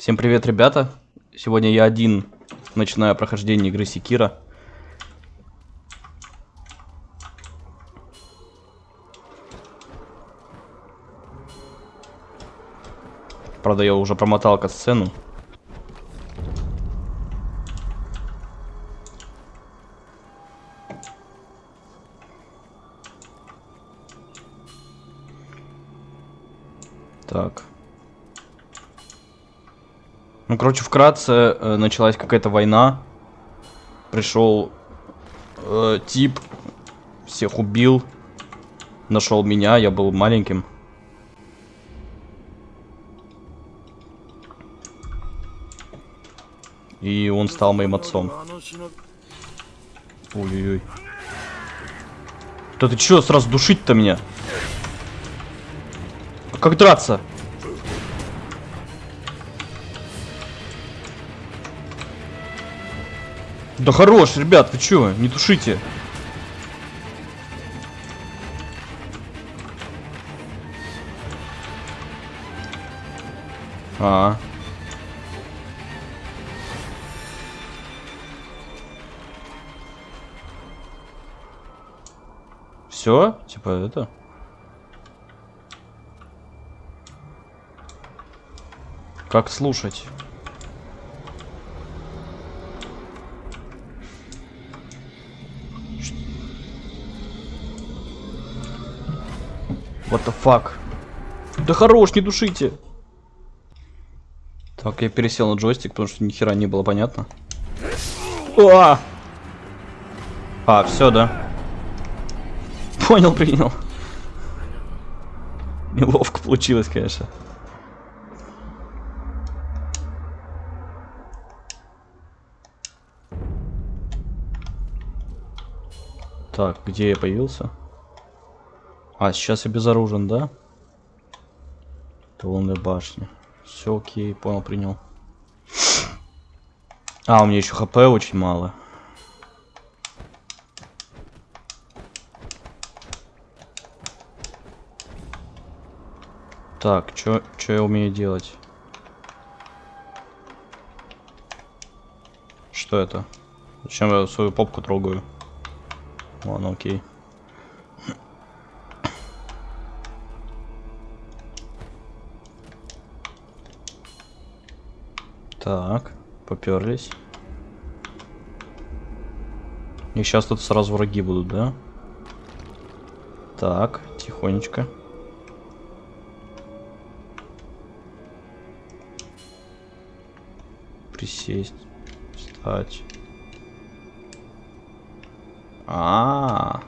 Всем привет, ребята. Сегодня я один начинаю прохождение игры Секира. Правда, я уже промотал сцену. Так. Ну, короче, вкратце э, началась какая-то война. Пришел э, тип, всех убил, нашел меня, я был маленьким. И он стал моим отцом. Ой-ой-ой. Да ты чё сразу душить-то меня? Как драться? Да хорош, ребят, вы чё? Не тушите. А. Все? Типа это? Как слушать? What the fuck? Да хорош, не душите. Так, я пересел на джойстик, потому что ни хера не было понятно. А, а все, да. Понял, принял. Неловко получилось, конечно. Так, где я появился? А, сейчас я безоружен, да? Лунная башня. Все окей, понял, принял. А, у меня еще хп очень мало. Так, что я умею делать? Что это? Зачем я свою попку трогаю? Ладно, окей. Так, поперлись. И сейчас тут сразу враги будут, да? Так, тихонечко. Присесть, встать. А, -а, а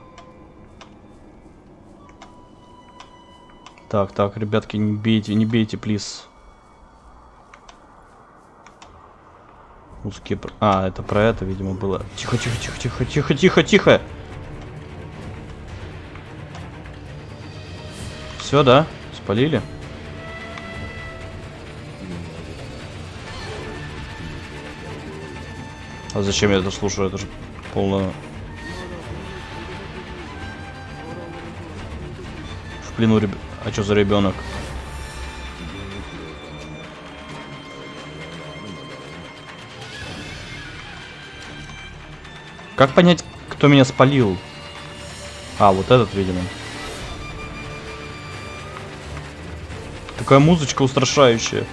Так, так, ребятки, не бейте, не бейте, плиз. Узкие... А, это про это, видимо, было. Тихо, тихо, тихо, тихо, тихо, тихо, тихо. Все, да? Спалили? А зачем я это слушаю? Это же полное... В плену реб... А что за ребенок? Как понять, кто меня спалил? А, вот этот, видимо. Такая музычка устрашающая.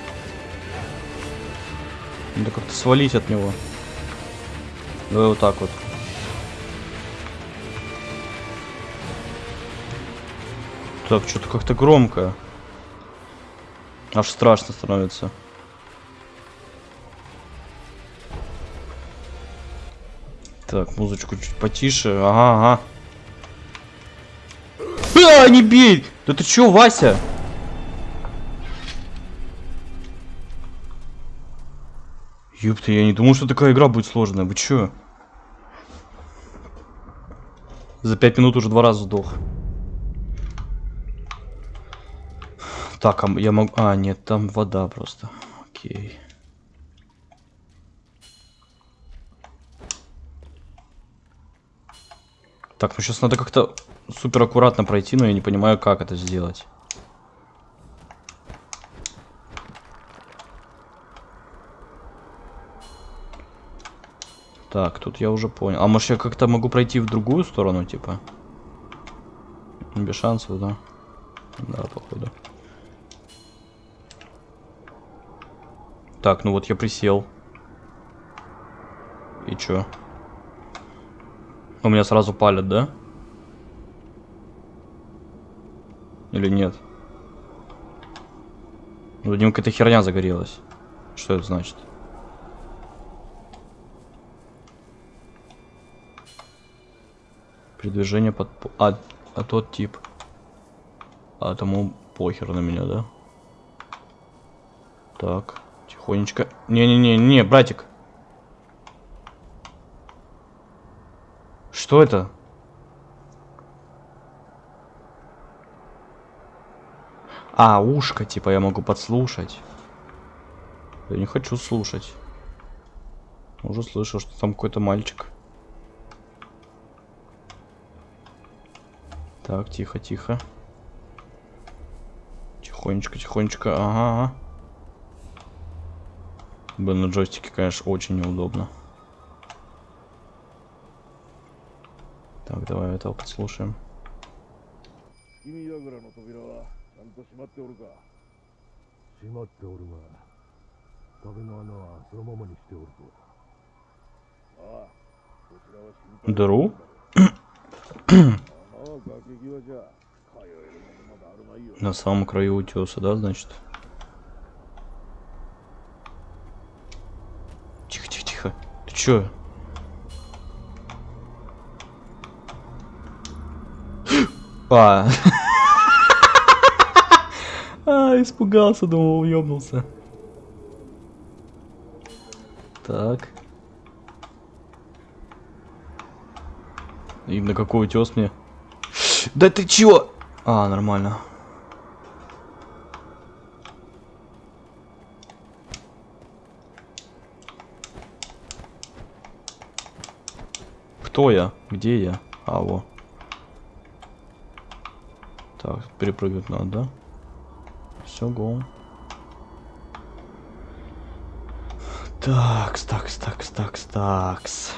Надо как-то свалить от него. Давай вот так вот. Так, что-то как-то громко. Аж страшно становится. Так, музычку чуть потише. Ага, ага. А, не бей! Да ты чё, Вася? Ёпта, я не думал, что такая игра будет сложная. Вы чё? За пять минут уже два раза сдох. Так, а я могу... А, нет, там вода просто. Окей. Так, ну сейчас надо как-то супер аккуратно пройти, но я не понимаю, как это сделать. Так, тут я уже понял. А может я как-то могу пройти в другую сторону, типа? Без шансов, да? Да, походу. Так, ну вот я присел. И чё? У меня сразу палят, да? Или нет? Ну, ним какая-то херня загорелась. Что это значит? Передвижение под... А, а тот тип. А тому похер на меня, да? Так, тихонечко. Не-не-не-не, братик. Что это? А, ушко, типа, я могу подслушать. Я не хочу слушать. Уже слышал, что там какой-то мальчик. Так, тихо, тихо. Тихонечко, тихонечко. Ага. Блин, на джойстике, конечно, очень неудобно. Так, давай этого подслушаем. Дру? На самом краю утеса, да, значит? Тихо-тихо-тихо. Ты чё? А. А, испугался, думал, уебнулся. Так. И на какой утес мне? Да ты чего? А, нормально. Кто я? Где я? А, во. Так, перепрыгивать надо, да? Все, гол. Такс, такс, такс, такс, такс.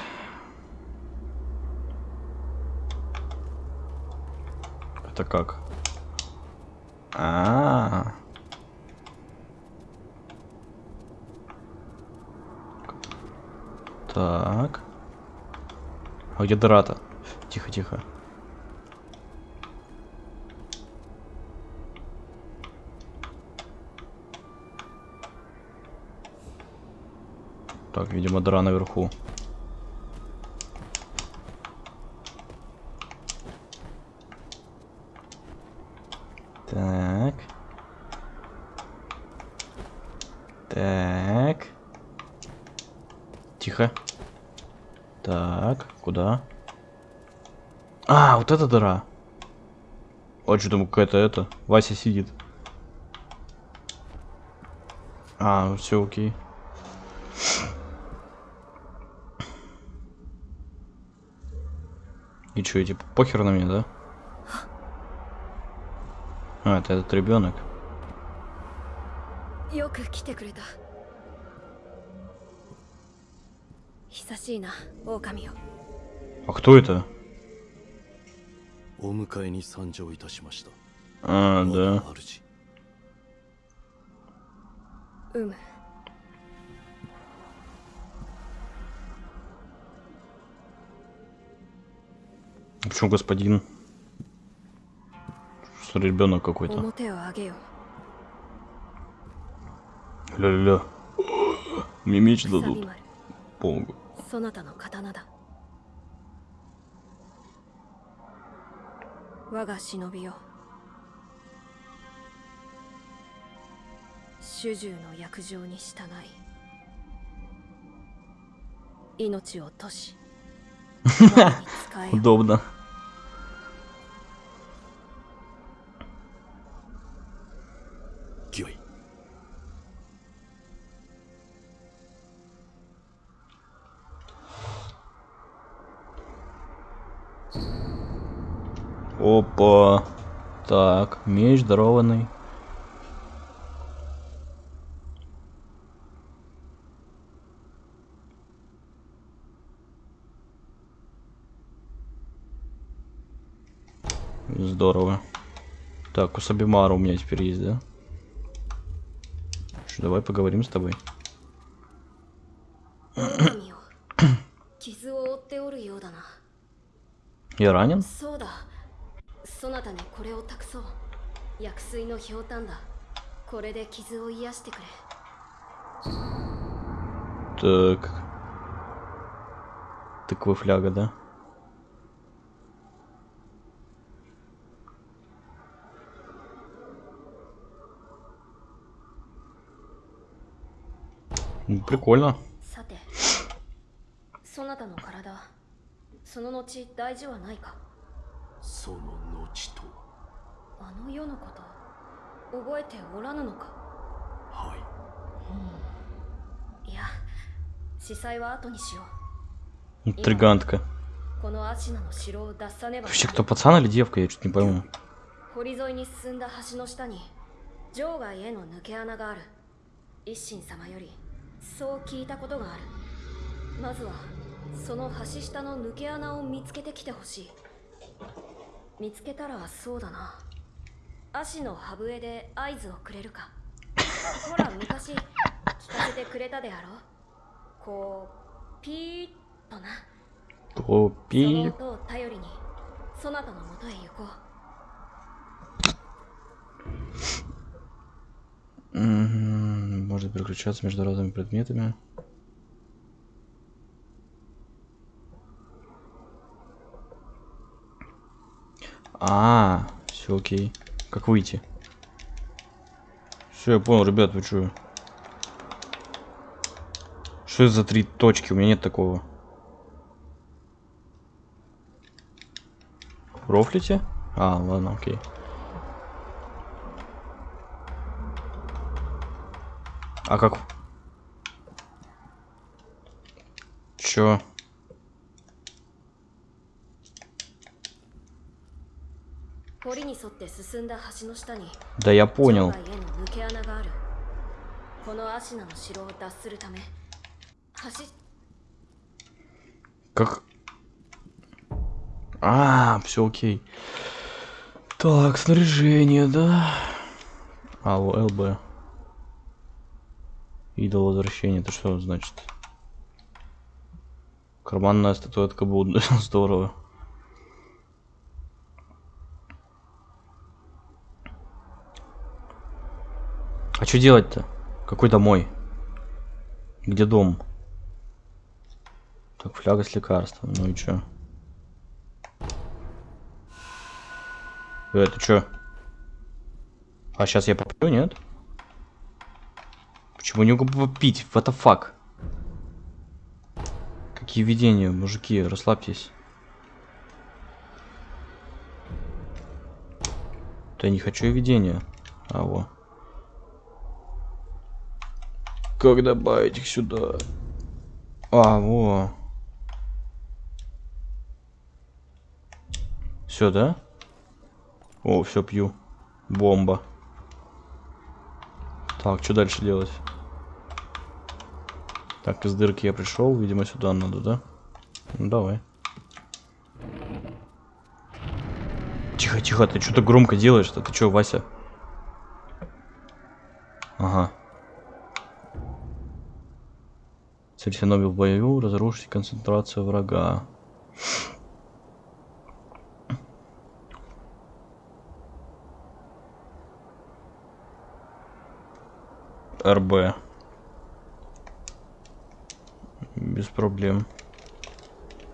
Это как? А, -а, -а. Так. А где дыра-то? Тихо, тихо. Так, видимо, дыра наверху. Так. Так. Тихо. Так, куда? А, вот эта дыра. Вот что там какая-то это. Вася сидит. А, все окей. И что, типа, похер на меня, да? А, это этот ребенок. А кто это? А, да. うむ Почему господин? Что ребенок какой-то. Ля-ля-ля. Мне меч дадут. Помогу. Удобно. Так, меч дарованный. Здорово. Так, у Сабимара у меня теперь есть, да? Что, давай поговорим с тобой. Я ранен? 薬水のひょうたんだこれで傷を癒してくれ Так. Тыква фляга, да? Ну, Прикольно. さてそなたの体その後大事はないかその後とあ の世のこと覚えておらぬのかはいいや司祭は後にしよ Интригантка. うこのアシナの城を脱さねば Вообще, кто пацан или девка, я что-то не пойму. 堀沿いに進んだ橋の下に場外への抜け穴がある一心様よりそう聞いたことがあるまずはその橋下の抜け穴を見つけてきてほしい見つけたらそうだな 足の歯笛で合図をくれるかほら昔聞かせてくれたであろうこうピーッとな О, そ пи. の音を頼りにそなたのもとへ行こう М, Может переключаться между разными предметами. А, все окей. Как выйти? Все, я понял, ребят, вы что? Что это за три точки? У меня нет такого. Рофлите? А, ладно, окей. А как? Чё? Да я понял. Как... А, все окей. Так, снаряжение, да? Алло, ЛБ. Идол возвращения, это что значит? Карманная статуэтка будет здорово. А что делать-то? Какой домой? Где дом? Так, фляга с лекарством. Ну и чё? Это чё? А сейчас я попью, нет? Почему не могу попить? What the fuck? Какие видения, мужики, расслабьтесь. Да я не хочу видения. А, во. Как добавить их сюда? А, во. Все, да? О, все пью. Бомба. Так, что дальше делать? Так, из дырки я пришел, видимо, сюда надо, да? Ну давай. Тихо, тихо, ты что-то громко делаешь-то? Ты что, Вася? Ага. Цель Синоби в бою, разрушить концентрацию врага. РБ. Без проблем.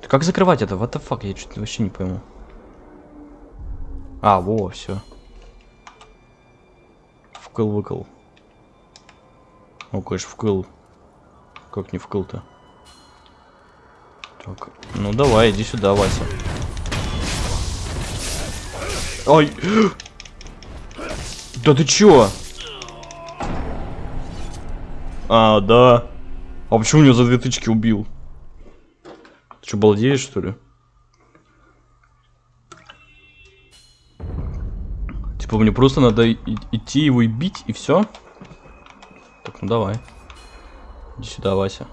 Как закрывать это? What the fuck? Я что-то вообще не пойму. А, во, все. Вкл-выкл. Ну, конечно, вкл. Как не вкл-то? Так, ну давай, иди сюда, Вася. Ой! Да ты чё? А, да. А почему меня за две тычки убил? Ты что, балдеешь, что ли? Типа мне просто надо идти его и бить, и все? Так, ну давай. Иди сюда, Вася.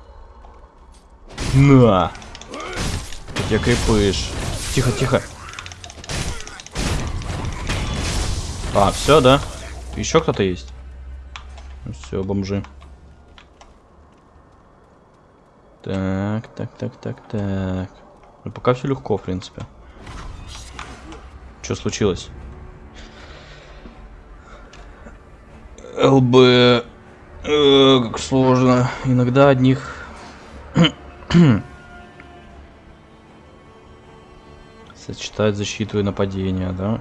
На! Тебя крепыш. Тихо, тихо. А, все, да? Еще кто-то есть? Все, бомжи. Так, так, так, так, так. Ну, пока все легко, в принципе. Что случилось? ЛБ. Э, как сложно. Иногда одних... Сочетать защиту и нападение, да?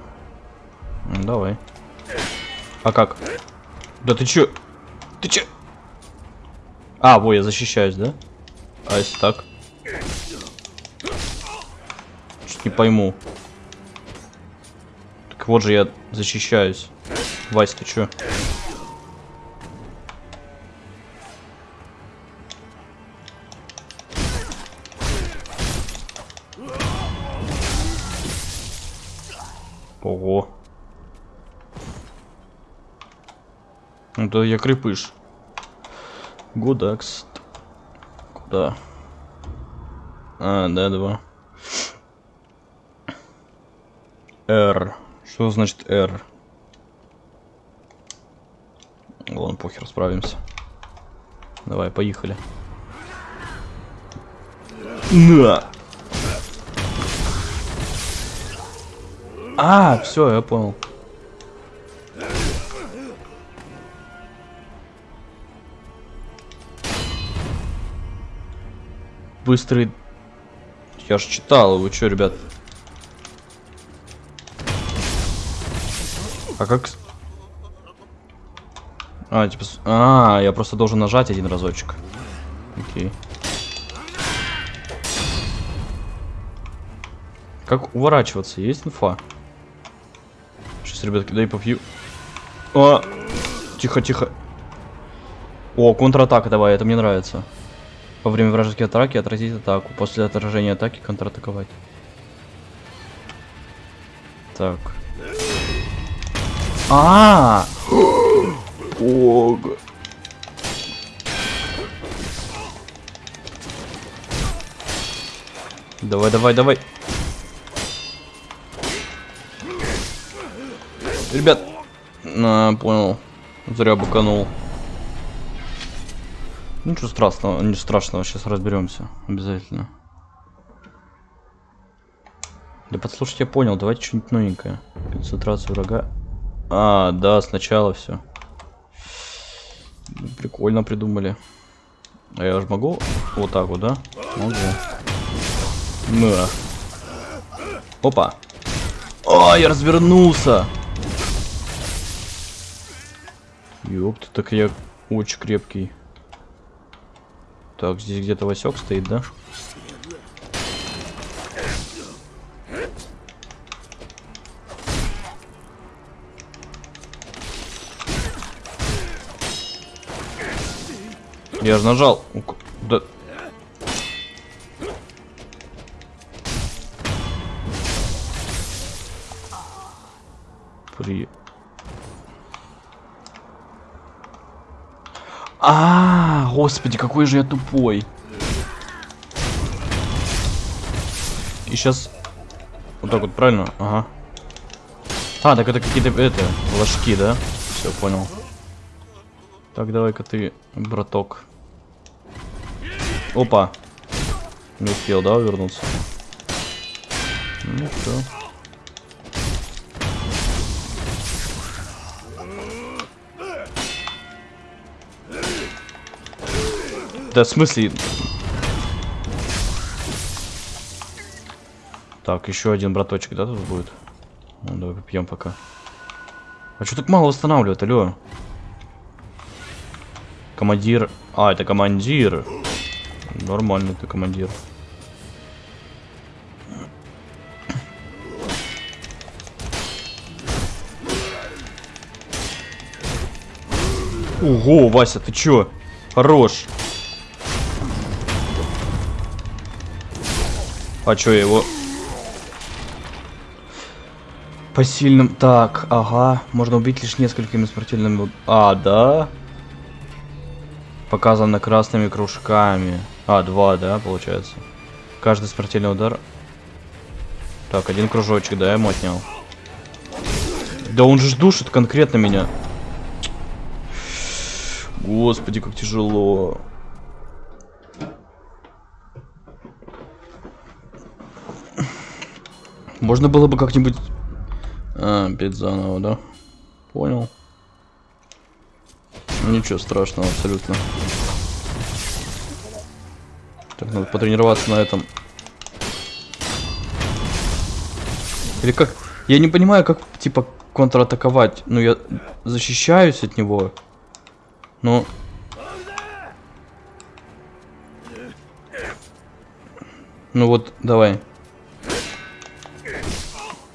Ну, Давай. А как? Да ты чё? Ты чё? А, во, я защищаюсь, да? А если так? Чуть не пойму. Так вот же я защищаюсь. Вась, ты чё? Ого. Это я крепыш. Гудакс. Куда? А, да, два. R. Что значит R? Ладно, похер, справимся. Давай, поехали. На! А, все, я понял. Быстрый... Я ж читал, вы чё, ребят? А как... А, типа... А, я просто должен нажать один разочек. Окей. Как уворачиваться? Есть инфа? Ребятки, дай попью. А! Тихо, тихо. О, контратака давай, это мне нравится. Во время вражеской атаки отразить атаку. После отражения атаки контратаковать. Так. А! Ог. Давай, давай, давай. Ребят, на, понял. Зря буканул. Ничего страшного, ничего страшного, сейчас разберемся. Обязательно. Да подслушать я понял, давайте что-нибудь новенькое. Концентрация врага. А, да, сначала все. Прикольно придумали. А я же могу вот так вот, да? Могу. На. Опа. А, я развернулся. Ёпта, так я очень крепкий. Так, здесь где-то Васек стоит, да? Я же нажал. Да. При... А, господи, какой же я тупой. И сейчас вот так вот правильно, ага. А, так это какие-то это ложки, да? Все понял. Так, давай-ка ты, браток. Опа. Не успел, да, вернуться? Ну все. Да, в смысле? Так, еще один браточек, да, тут будет? Ну, давай попьем пока. А что так мало восстанавливает, алло? Командир. А, это командир. Нормально ты командир. Ого, Вася, ты чё? Хорош. А чё его... По сильным... Так, ага. Можно убить лишь несколькими смертельными... А, да? Показано красными кружками. А, два, да, получается. Каждый смертельный удар... Так, один кружочек, да, я ему отнял. Да он же душит конкретно меня. Господи, как тяжело. Можно было бы как-нибудь... А, опять заново, да? Понял. Ничего страшного абсолютно. Так, надо потренироваться на этом. Или как? Я не понимаю, как, типа, контратаковать. Ну, я защищаюсь от него. Но... Ну вот, давай.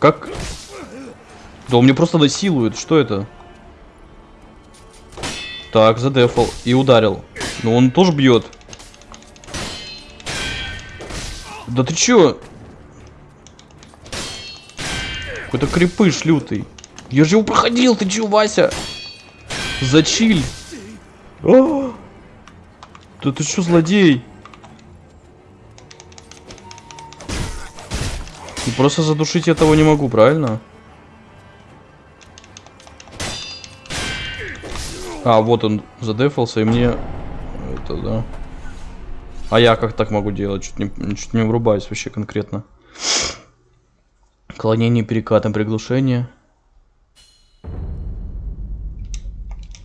Как? Да он мне просто насилует. Что это? Так, задефал. И ударил. Ну он тоже бьет. Да ты чё? Какой-то крепыш лютый. Я же его проходил, ты чё, Вася? Зачиль. О! Да ты чё, злодей? Просто задушить я того не могу, правильно? А, вот он задефался, и мне... Это, да. А я как так могу делать? Чуть не, чуть не врубаюсь вообще конкретно. Клонение перекатом приглушение.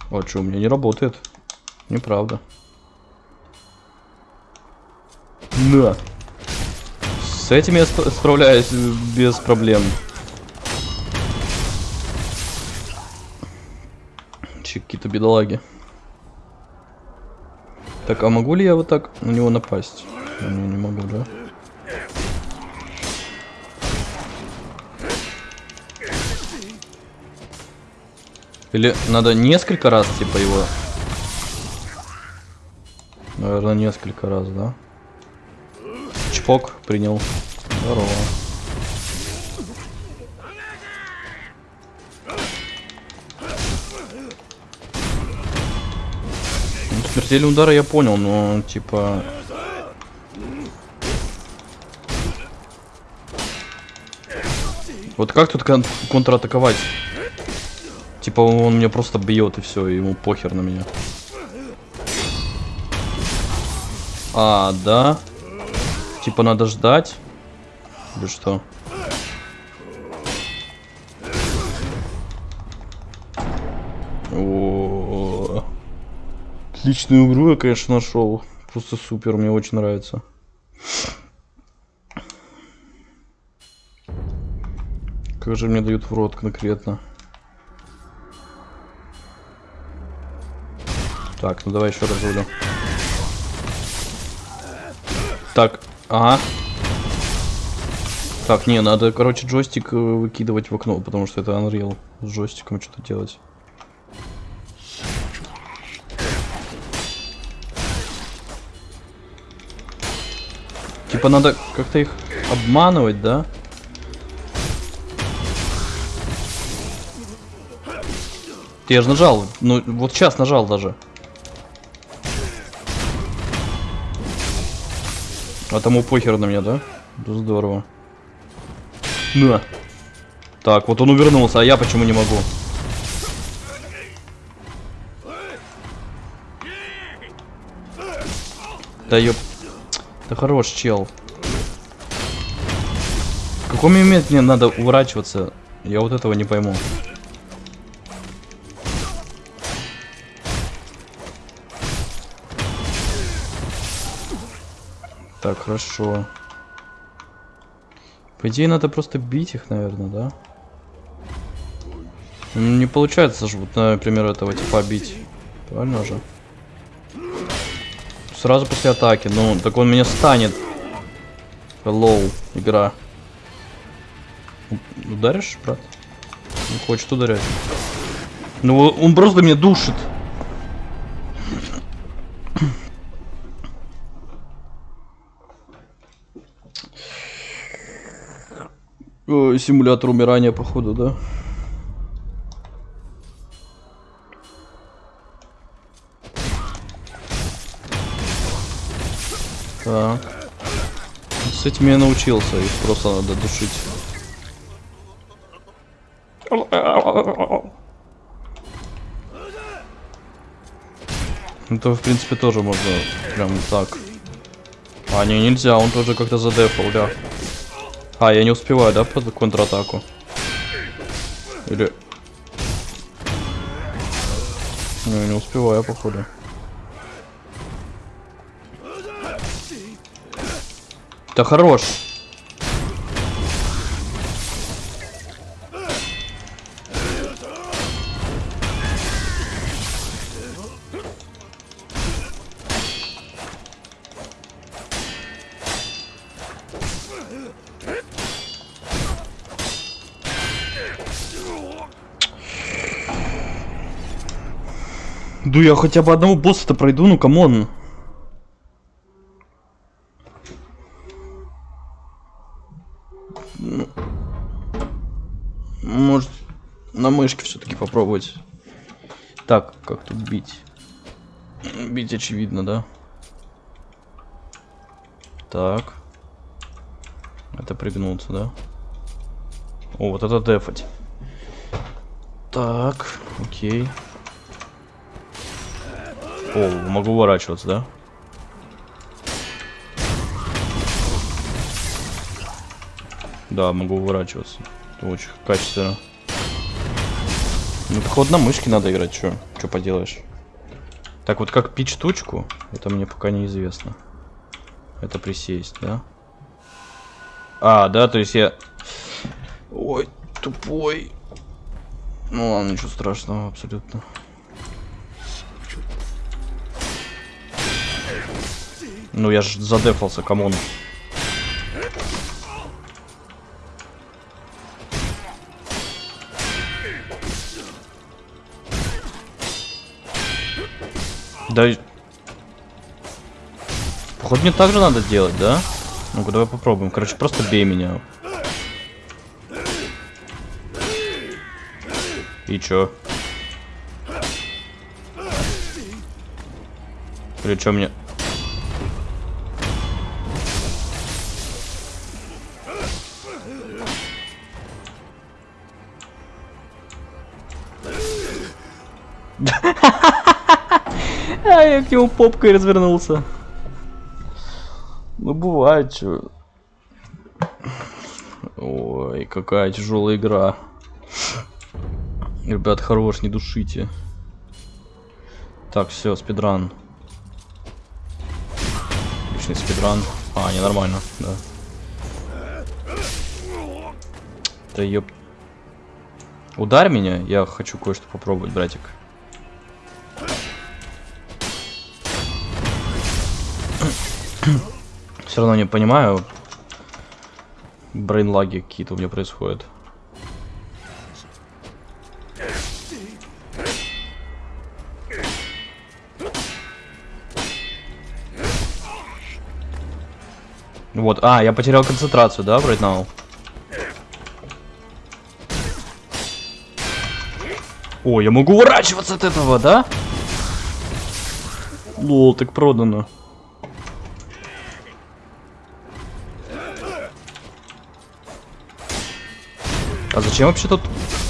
Вот что, у меня не работает. Неправда. На. С этим я сп справляюсь без проблем. Че, какие-то бедолаги. Так, а могу ли я вот так на него напасть? Не, не могу, да? Или надо несколько раз, типа, его... Наверное, несколько раз, да? Чпок, принял. Здорово. Ну, смертельный удар я понял, но, типа... Вот как тут кон контратаковать? Типа он меня просто бьет и все, ему похер на меня. А, да? Типа надо ждать? Или что? О, Отличную игру я, конечно, нашел. Просто супер, мне очень нравится. Как же мне дают в рот конкретно. Так, ну давай еще раз буду. Так, ага. Так, не, надо, короче, джойстик э, выкидывать в окно, потому что это Unreal. С джойстиком что-то делать. Типа надо как-то их обманывать, да? Я же нажал, ну вот сейчас нажал даже. А тому похер на меня, да? Да здорово. На. Так, вот он увернулся, а я почему не могу? Да ёп. Да хорош, чел. В каком момент мне надо уворачиваться? Я вот этого не пойму. Так, хорошо. По идее, надо просто бить их, наверное, да? Ну, не получается же, вот, например, этого типа бить. Правильно же? Сразу после атаки. Ну, так он меня станет. Hello, игра. Ударишь, брат? Не хочет ударять. Ну, он просто меня душит. О, симулятор умирания, походу, да? Так. С этим я научился, их просто надо душить. Это, в принципе, тоже можно прям так. А, не, нельзя, он тоже как-то задефал, да. А, я не успеваю, да, под контратаку? Или... Не, не успеваю, походу. Да хорош. Да я хотя бы одного босса-то пройду, ну come on. Ну, Может, на мышке все-таки попробовать. Так, как тут бить? Бить очевидно, да? Так. Это пригнуться, да? О, вот это дефать. Так, окей. О, могу уворачиваться, да? Да, могу уворачиваться. Это очень качественно. Ну, походу на мышке надо играть, что? Что поделаешь? Так, вот как пить штучку, это мне пока неизвестно. Это присесть, да? А, да, то есть я... Ой, тупой. Ну ладно, ничего страшного, абсолютно. Ну я ж задефался, come on. Да... Походу мне так же надо делать, да? Ну-ка, давай попробуем. Короче, просто бей меня. И чё? Или чё мне... к нему попкой развернулся. Ну бывает, чё. Ой, какая тяжелая игра. Ребят, хорош, не душите. Так, все, спидран. Отличный спидран. А, не нормально, да. Да ёп. Ударь меня, я хочу кое-что попробовать, братик. Все равно не понимаю. Брейнлаги какие-то у меня происходят. Вот, а, я потерял концентрацию, да, right now? О, я могу уворачиваться от этого, да? Лол, так продано. А зачем вообще тут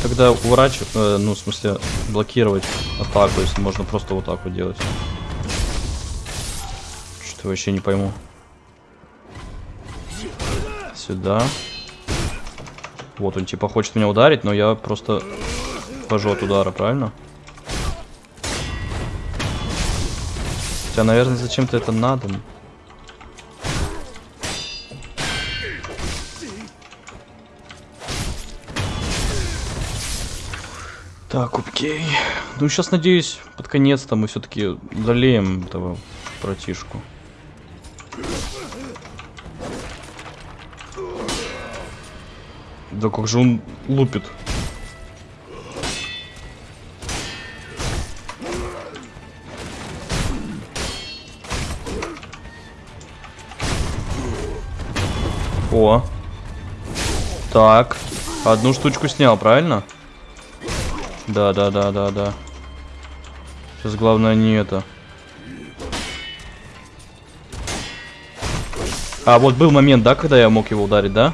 тогда уворачивать, э, ну, в смысле, блокировать атаку, если можно просто вот так вот делать? Что вообще не пойму. Сюда. Вот он типа хочет меня ударить, но я просто хожу от удара, правильно? Хотя, наверное, зачем-то это надо. Так, окей. Ну, сейчас, надеюсь, под конец-то мы все-таки долеем этого братишку. Да как же он лупит. О. Так. Одну штучку снял, правильно? Да, да, да, да, да. Сейчас главное не это. А, вот был момент, да, когда я мог его ударить, да?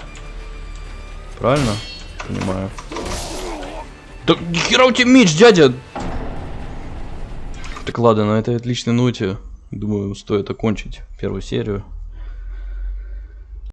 Правильно? Понимаю. Да хера у тебя меч, дядя! Так ладно, на этой отличной ноте, думаю, стоит окончить первую серию.